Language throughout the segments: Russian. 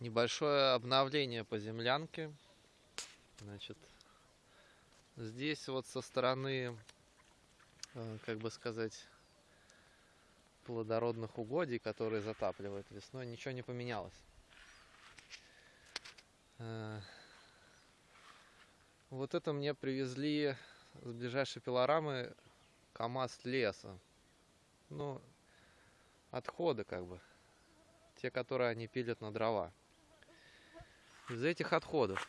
небольшое обновление по землянке. Значит, здесь вот со стороны, э, как бы сказать, плодородных угодий, которые затапливают весной, ничего не поменялось. Э, вот это мне привезли с ближайшей пилорамы КАМАЗ леса. Ну, отходы как бы. Те, которые они пилят на дрова. Из этих отходов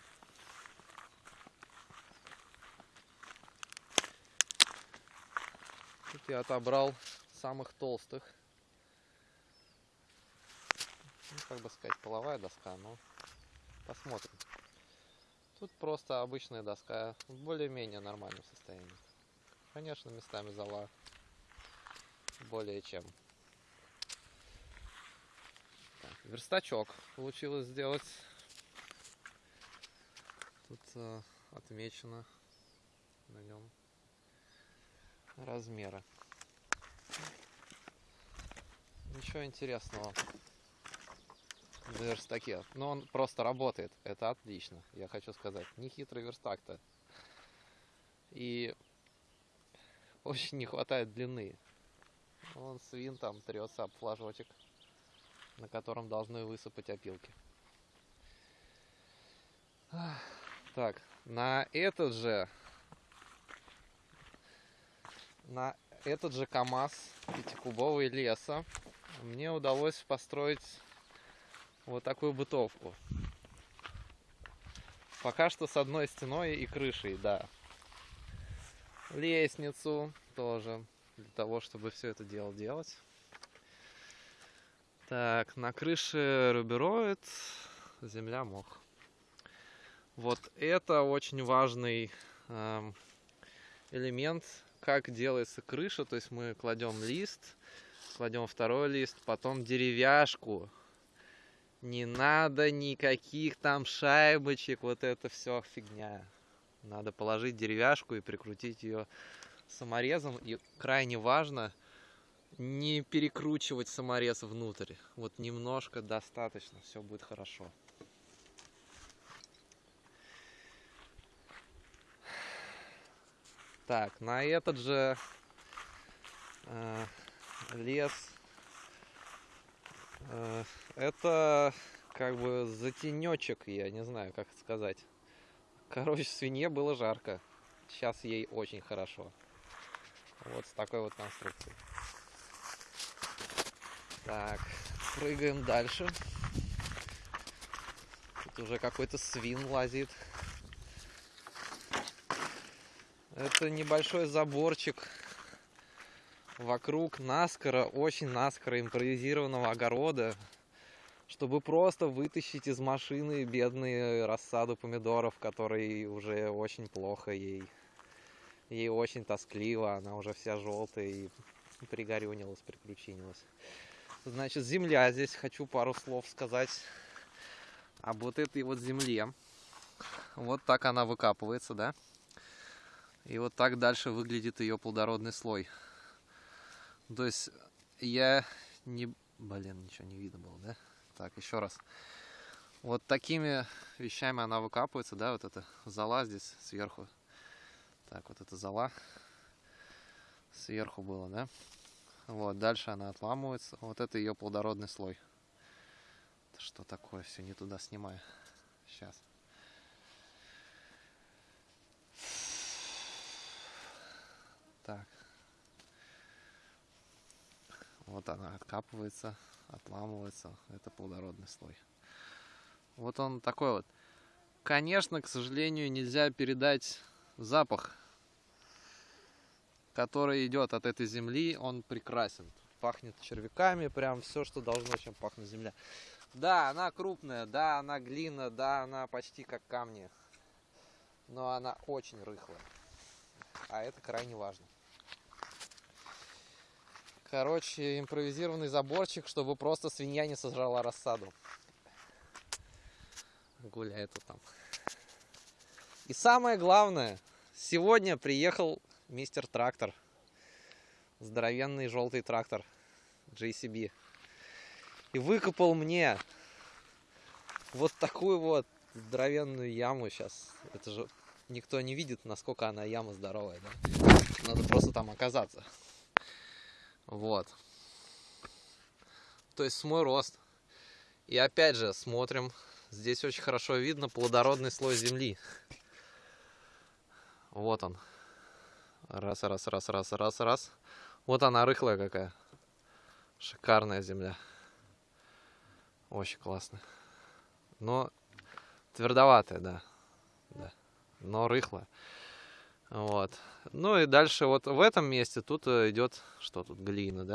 Тут я отобрал самых толстых. Ну, как бы сказать, половая доска, но посмотрим. Тут просто обычная доска в более-менее нормальном состоянии. Конечно, местами зала более чем. Так, верстачок получилось сделать. Тут э, отмечено на нем размеры. Ничего интересного в верстаке. Но он просто работает. Это отлично, я хочу сказать. Не хитрый верстак-то. И очень не хватает длины. Он свин там трется об флажочек, на котором должны высыпать опилки. Так, на этот же на этот же КАМАЗ пятикубовый леса мне удалось построить вот такую бытовку. Пока что с одной стеной и крышей, да. Лестницу тоже для того, чтобы все это дело делать. Так, на крыше рубероид, земля мох. Вот это очень важный э, элемент как делается крыша, то есть мы кладем лист, кладем второй лист, потом деревяшку. Не надо никаких там шайбочек, вот это все фигня. Надо положить деревяшку и прикрутить ее саморезом. И крайне важно не перекручивать саморез внутрь. Вот немножко достаточно, все будет хорошо. Так, на этот же э, лес э, это как бы затенечек, я не знаю, как сказать. Короче, свинье было жарко. Сейчас ей очень хорошо. Вот с такой вот конструкцией. Так, прыгаем дальше. Тут уже какой-то свин лазит. Это небольшой заборчик вокруг наскоро, очень наскоро импровизированного огорода, чтобы просто вытащить из машины бедные рассаду помидоров, которые уже очень плохо ей. Ей очень тоскливо, она уже вся желтая и пригорюнилась, прикручинилась. Значит, земля здесь, хочу пару слов сказать об вот этой вот земле. Вот так она выкапывается, да? И вот так дальше выглядит ее плодородный слой. То есть я не... Блин, ничего не видно было, да? Так, еще раз. Вот такими вещами она выкапывается, да, вот эта зола здесь сверху. Так, вот эта зола сверху было, да? Вот, дальше она отламывается. Вот это ее плодородный слой. Что такое? Все не туда снимаю. Сейчас. Так. Вот она откапывается, отламывается. Это плодородный слой. Вот он такой вот. Конечно, к сожалению, нельзя передать запах, который идет от этой земли. Он прекрасен. Пахнет червяками, прям все, что должно, чем пахнет земля. Да, она крупная, да, она глина, да, она почти как камни. Но она очень рыхлая. А это крайне важно. Короче, импровизированный заборчик, чтобы просто свинья не сожрала рассаду. Гуляет вот там. И самое главное, сегодня приехал мистер трактор. Здоровенный желтый трактор JCB. И выкопал мне вот такую вот здоровенную яму сейчас. Это же никто не видит, насколько она яма здоровая, да? Надо просто там оказаться. Вот. То есть мой рост. И опять же, смотрим. Здесь очень хорошо видно плодородный слой земли. Вот он. Раз, раз, раз, раз, раз, раз. Вот она рыхлая какая. Шикарная земля. Очень классно. Но твердоватая, да. да. Но рыхлая. Вот. Ну и дальше вот в этом месте тут э, идет, что тут, глина,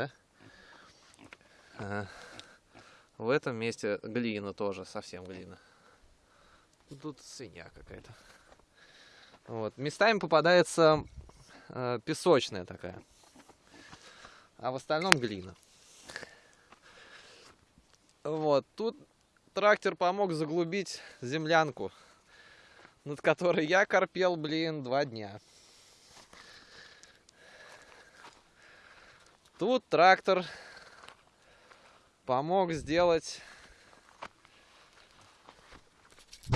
да? В этом месте глина тоже, совсем глина. Тут свинья какая-то. Вот. Местами попадается э, песочная такая. А в остальном глина. Вот. Тут трактор помог заглубить землянку, над которой я корпел, блин, два дня. Тут трактор помог сделать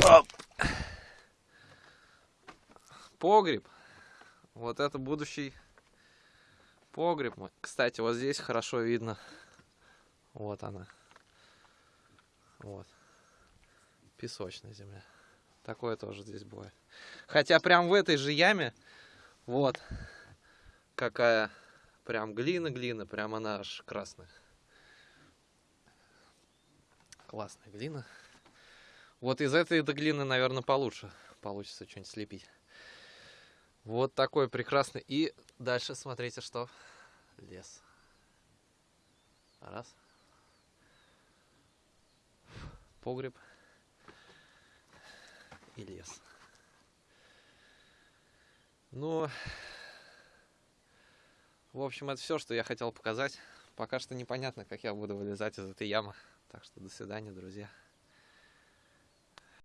Оп. погреб. Вот это будущий погреб. Кстати, вот здесь хорошо видно. Вот она. Вот. Песочная земля. Такое тоже здесь бывает. Хотя прям в этой же яме, вот, какая прям глина-глина, прям она аж красная. Классная глина. Вот из этой глины, наверное, получше получится что-нибудь слепить. Вот такой прекрасный. И дальше смотрите, что лес. Раз. Погреб и лес. Ну, в общем, это все, что я хотел показать. Пока что непонятно, как я буду вылезать из этой ямы. Так что до свидания, друзья.